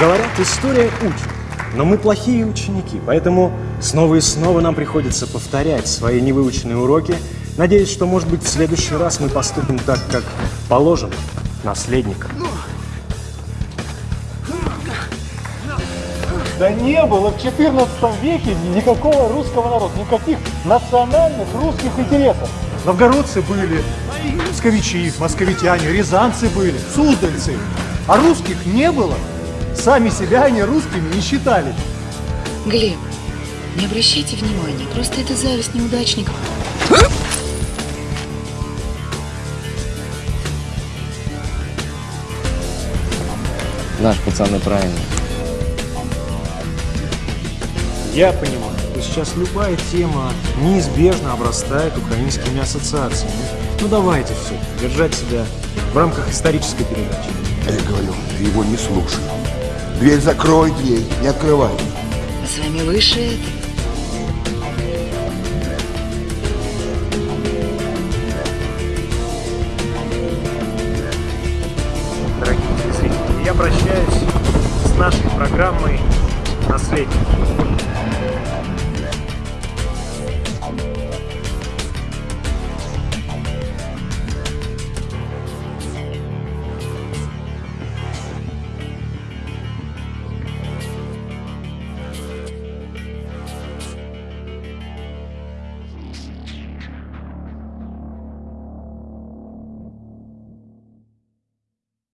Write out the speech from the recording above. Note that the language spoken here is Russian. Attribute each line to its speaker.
Speaker 1: Говорят, история учит. Но мы плохие ученики, поэтому снова и снова нам приходится повторять свои невыученные уроки. Надеюсь, что, может быть, в следующий раз мы поступим так, как положено наследникам.
Speaker 2: Да не было в 14 веке никакого русского народа, никаких национальных русских интересов. Новгородцы были, псковичи, московитяне, рязанцы были, суздальцы. А русских не было. Сами себя они русскими не считали.
Speaker 3: Глеб, не обращайте внимания, просто это зависть неудачников.
Speaker 4: Наш пацаны правильно.
Speaker 1: Я понимаю, что сейчас любая тема неизбежно обрастает украинскими ассоциациями. Ну давайте все, держать себя в рамках исторической передачи.
Speaker 5: Я говорю, ты его не слушай. Дверь закрой, дверь, не открывай.
Speaker 3: А с вами выше это.
Speaker 1: Дорогие телезрители, я прощаюсь с нашей программой «Наследие».